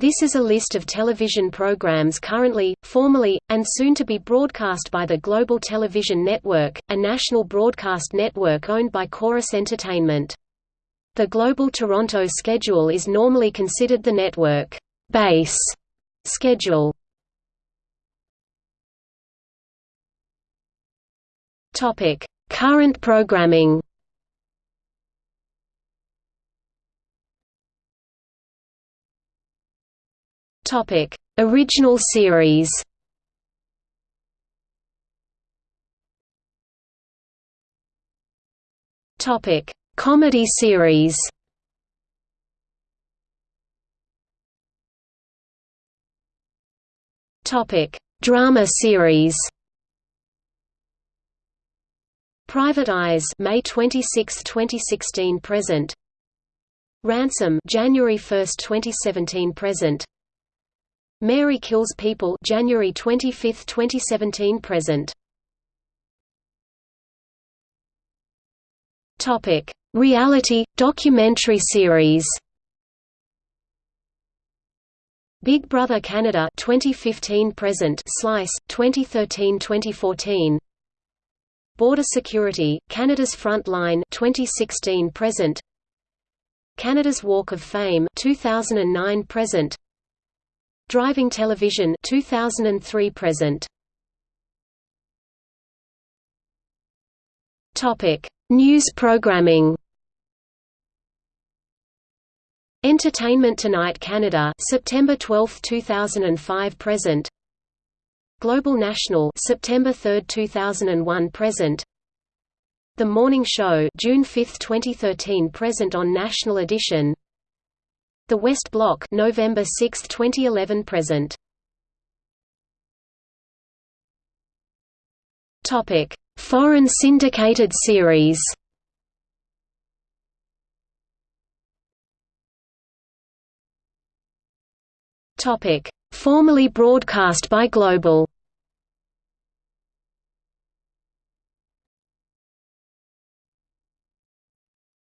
This is a list of television programs currently, formerly, and soon to be broadcast by the Global Television Network, a national broadcast network owned by Corus Entertainment. The Global Toronto schedule is normally considered the network base schedule. Current programming. Topic: Original series. Topic: Comedy series. Topic: Drama series. Private Eyes, May 26, 2016 present. Ransom, January 1, 2017 present. Mary Kills People January 25, 2017 present. Topic: Reality documentary series. Big Brother Canada 2015 present. Slice 2013-2014 Border Security Canada's Front Line 2016 present. Canada's Walk of Fame 2009 present Driving Television 2003 present. Topic: News programming. Entertainment Tonight Canada September 12, 2005 present. Global National September 3, 2001 present. The Morning Show June 5, 2013 present on National Edition. The West Block November 6, 2011 present. Topic: Foreign syndicated series. Topic: Formerly broadcast by Global.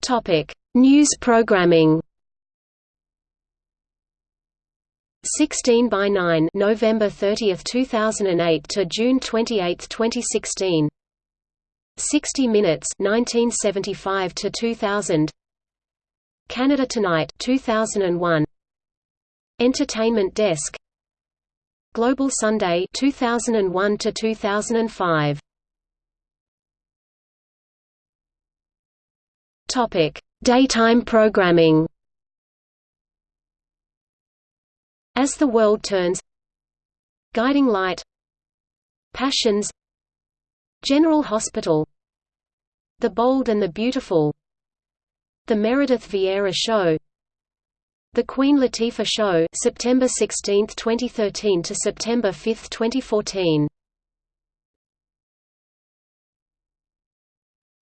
Topic: News programming. 16 by 9 November 30, 2008 to June 28, 2016 60 minutes 1975 to 2000 Canada Tonight 2001 Entertainment Desk. Global Sunday 2001 to 2005 Topic Daytime programming As the World Turns Guiding Light Passions General Hospital The Bold and the Beautiful The Meredith Vieira Show The Queen Latifah Show September 16, 2013 to September 5, 2014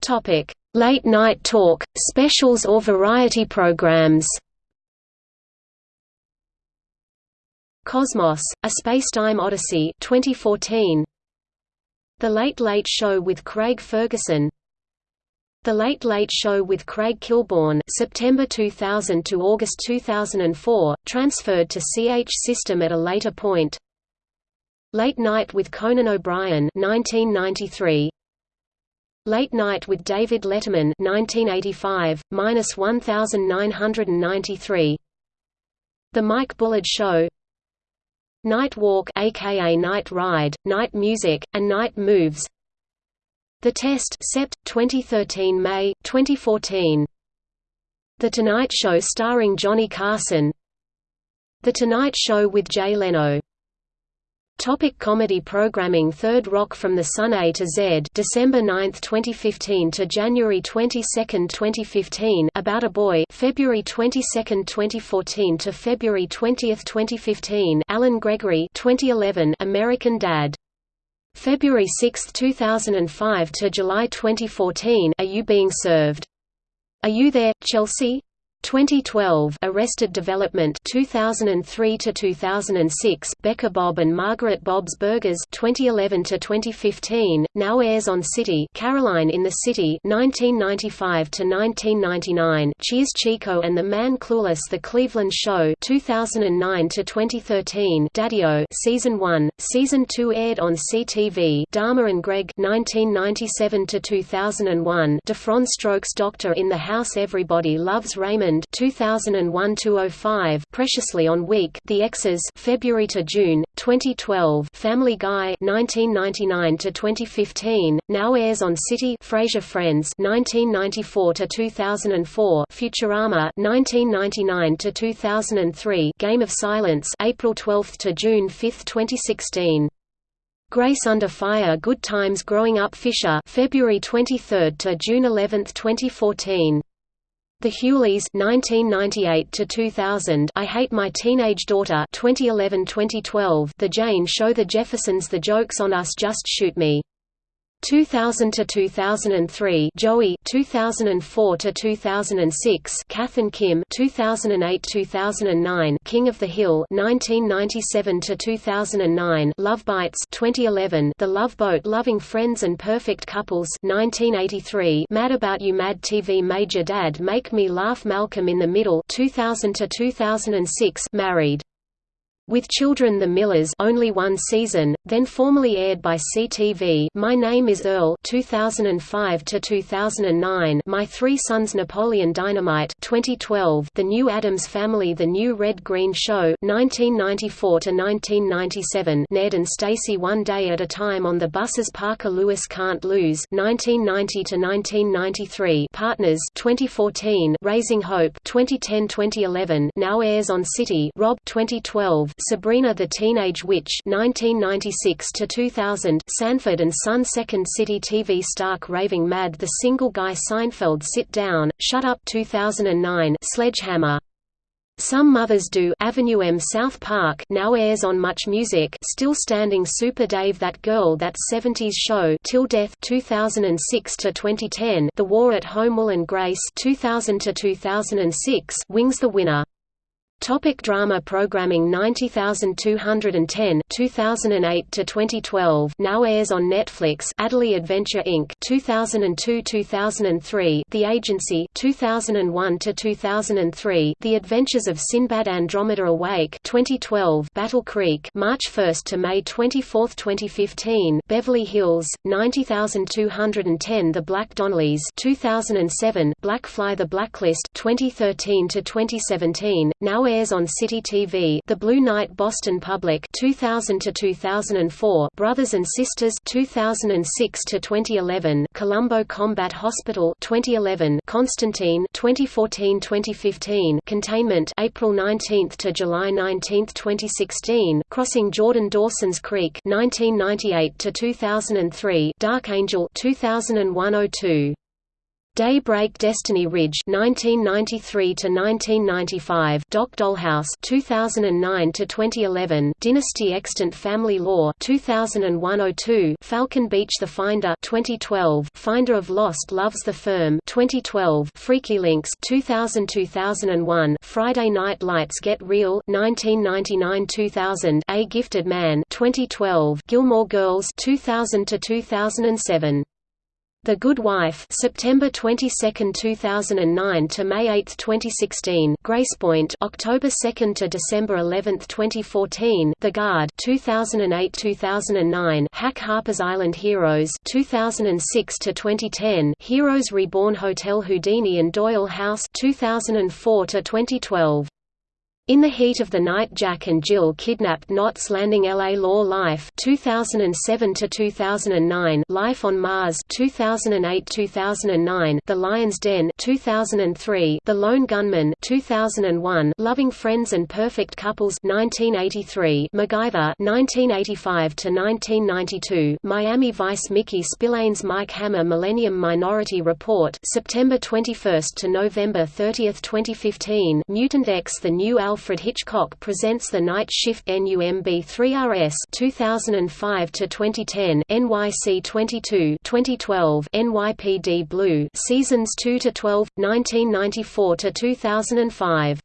Topic: Late Night Talk, specials or variety programs Cosmos, A Spacetime Odyssey 2014. The Late Late Show with Craig Ferguson The Late Late Show with Craig Kilborn September 2000 to August 2004, transferred to CH System at a later point Late Night with Conan O'Brien 1993. Late Night with David Letterman 1985, 1993 The Mike Bullard Show Night Walk aka Night Ride, Night Music, and Night Moves. The Test Sept. 2013 May, 2014 The Tonight Show starring Johnny Carson. The Tonight Show with Jay Leno Topic comedy programming Third Rock from the Sun A to Z December 9, 2015 to January 22, 2015 About a Boy February 22, 2014 to February 20, 2015 Allen Gregory 2011 American Dad February 6, 2005 to July 2014 Are You Being Served? Are You There, Chelsea? 2012 Arrested Development 2003 to 2006 Becker Bob and Margaret Bob's Burgers 2011 to 2015 now airs on City Caroline in the City 1995 to 1999 Cheers Chico and the Man Clueless The Cleveland Show 2009 to 2013 Daddio Season 1 Season 2 aired on CTV Dharma and Greg 1997 to 2001 Diff'rent Strokes Doctor in the House Everybody Loves Raymond 2001-05 Preciously on Week The X's February to June 2012 Family Guy 1999 to 2015 now airs on City Frasier Friends 1994 to 2004 Futurama 1999 to 2003 Game of Silence April 12 to June 5 2016 Grace Under Fire Good Times Growing Up Fisher February 23 to June 11 2014 the Hughleys 1998 to 2000 I Hate My Teenage Daughter 2011-2012 The Jane Show The Jeffersons The Jokes on Us Just Shoot Me 2000 to 2003 Joey 2004 to 2006 Kath and Kim 2008 2009 King of the Hill 1997 to 2009 Love Bites 2011 The Love Boat Loving Friends and Perfect Couples 1983 Mad About You Mad TV Major Dad Make Me Laugh Malcolm in the Middle 2000 to 2006 Married with Children The Millers only one season, then formerly aired by CTV My Name is Earl 2005 to 2009 My Three Sons Napoleon Dynamite 2012 The New Addams Family The New Red Green Show 1994 to 1997 Ned and Stacey One Day at a Time on the Buses Parker Lewis Can't Lose 1990 to 1993 Partners 2014 Raising Hope 2010-2011 now airs on City Rob 2012 Sabrina the Teenage Witch 1996 to 2000 Sanford and Son Second City TV Stark Raving Mad The Single Guy Seinfeld Sit Down, Shut Up 2009 Sledgehammer. Some Mothers Do 'Ave 'Em South Park now airs on Much Music Still Standing Super Dave That Girl That 70s Show Till Death 2006 to 2010 The War at Home Will and Grace 2000 to 2006 Wings the Winner Topic drama programming 90210 2008 to 2012 now airs on Netflix Adderly Adventure Inc. 2002-2003 The Agency 2001 to 2003 The Adventures of Sinbad Andromeda Awake 2012 Battle Creek March 1 to May 24, 2015 Beverly Hills 90210 The Black Donnellys 2007 Blackfly The Blacklist 2013 to 2017 now airs on City TV The Blue Knight Boston Public 2000 to 2004 Brothers and Sisters 2006 to 2011 Columbo Combat Hospital 2011 Constantine 2014-2015 Containment April 19 to July 19, 2016 Crossing Jordan Dawson's Creek 1998 to 2003 Dark Angel 2001-02 Daybreak Destiny Ridge 1993 to 1995 Doc Dollhouse 2009 to 2011 Dynasty Extant Family Law 2001-02 Falcon Beach The Finder 2012 Finder of Lost Loves the Firm 2012 Freaky Links 2000-2001 Friday Night Lights Get Real 1999-2000 A Gifted Man 2012 Gilmore Girls 2000 to 2007 the Good Wife September 22, 2009 to May 8, 2016 Gracepoint October 2 to December 11, 2014 The Guard 2008-2009 Hack Harper's Island Heroes 2006 to 2010 Heroes Reborn Hotel Houdini and Doyle House 2004 to 2012 in the Heat of the Night Jack and Jill kidnapped Knots Landing LA Law Life 2007 to 2009 Life on Mars 2008-2009 The Lion's Den 2003 The Lone Gunmen 2001 Loving Friends and Perfect Couples 1983 MacGyver 1985 to 1992 Miami Vice Mickey Spillane's Mike Hammer Millennium Minority Report September 21 to November 30, 2015 Mutant X The New Alpha Alfred Hitchcock presents the Night Shift NUMB 3RS 2005 to 2010 NYC 22 2012 NYPD Blue Seasons 2 to 12 1994 to 2005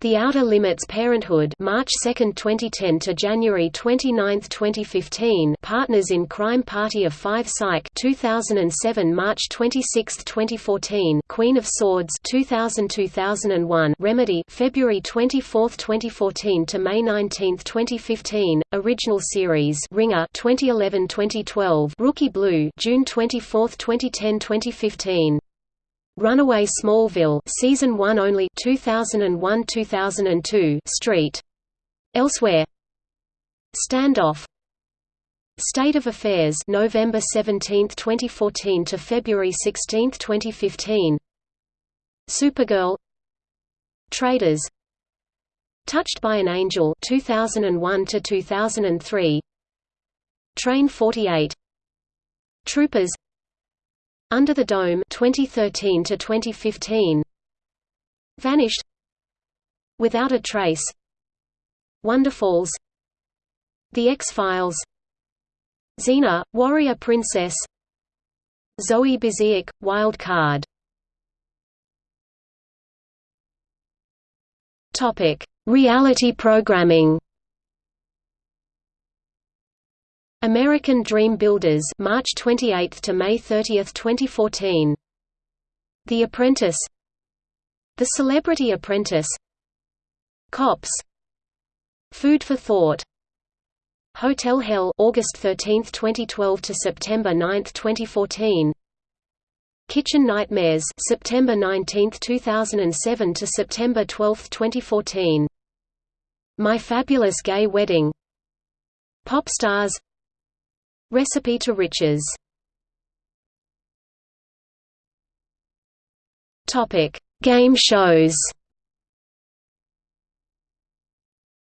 the Outer Limits Parenthood March 2, 2010 to January 29, 2015 Partners in Crime Party of 5 Psych 2007 March 26, 2014 Queen of Swords 2000-2001 Remedy February 24, 2014 to May 19, 2015 Original Series Ringer 2011-2012 Rookie Blue June 24, 2010-2015 Runaway Smallville season 1 only 2001-2002 Street. Elsewhere. Standoff. State of Affairs November 17, 2014 to February 16, 2015 Supergirl. Traders. Touched by an Angel 2001 to 2003 Train 48 Troopers under the Dome 2013 to 2015 Vanished. Without a Trace. Wonderfalls. The X-Files. Xena, Warrior Princess. Zoe Busiek, Wild Card. Topic: Reality programming American Dream Builders March 28 to May 30, 2014. The Apprentice The Celebrity Apprentice Cops Food for Thought Hotel Hell August 13, 2012 to September 9, 2014. Kitchen Nightmares September 19, 2007 to September 12, 2014. My Fabulous Gay Wedding Pop Stars Recipe to Riches. Topic: Game shows.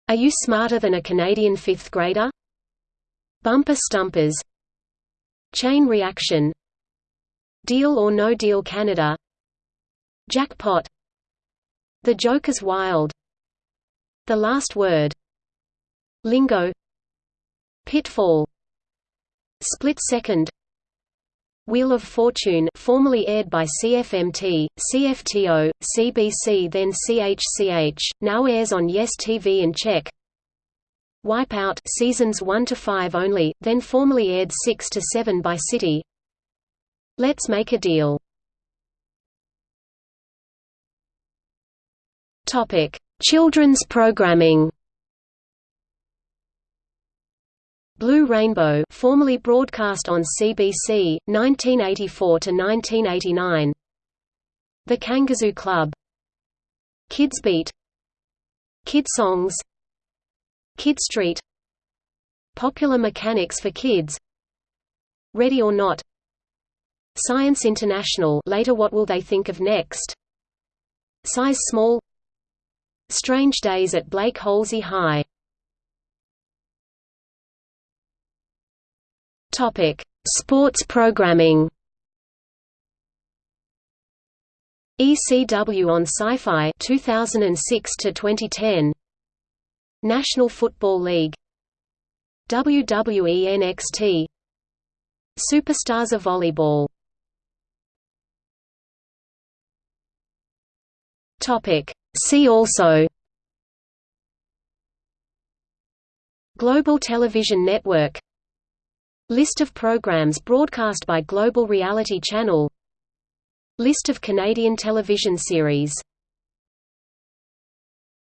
Are you smarter than a Canadian fifth grader? Bumper Stumpers. Chain Reaction. Deal or No Deal Canada? Jackpot. The Joker's Wild. The Last Word. Lingo. Pitfall Split Second Wheel of Fortune formerly aired by CFMT, CFTO, CBC then CHCH, now airs on Yes TV and CHEK. Wipeout seasons 1 to 5 only, then formerly aired 6 to 7 by City. Let's Make a Deal. Children's programming. Blue Rainbow formerly broadcast on CBC, 1984 to 1989. The Kangazoo Club. Kids Beat. Kid Songs. Kid Street. Popular Mechanics for Kids. Ready or Not. Science International later What Will They Think of Next. Size Small. Strange Days at Blake Holsey High Topic: Sports programming. ECW on Sci-Fi 2006 to 2010. National Football League. WWE NXT. Superstars of Volleyball. Topic: See also Global Television Network List of programs broadcast by Global Reality Channel. List of Canadian television series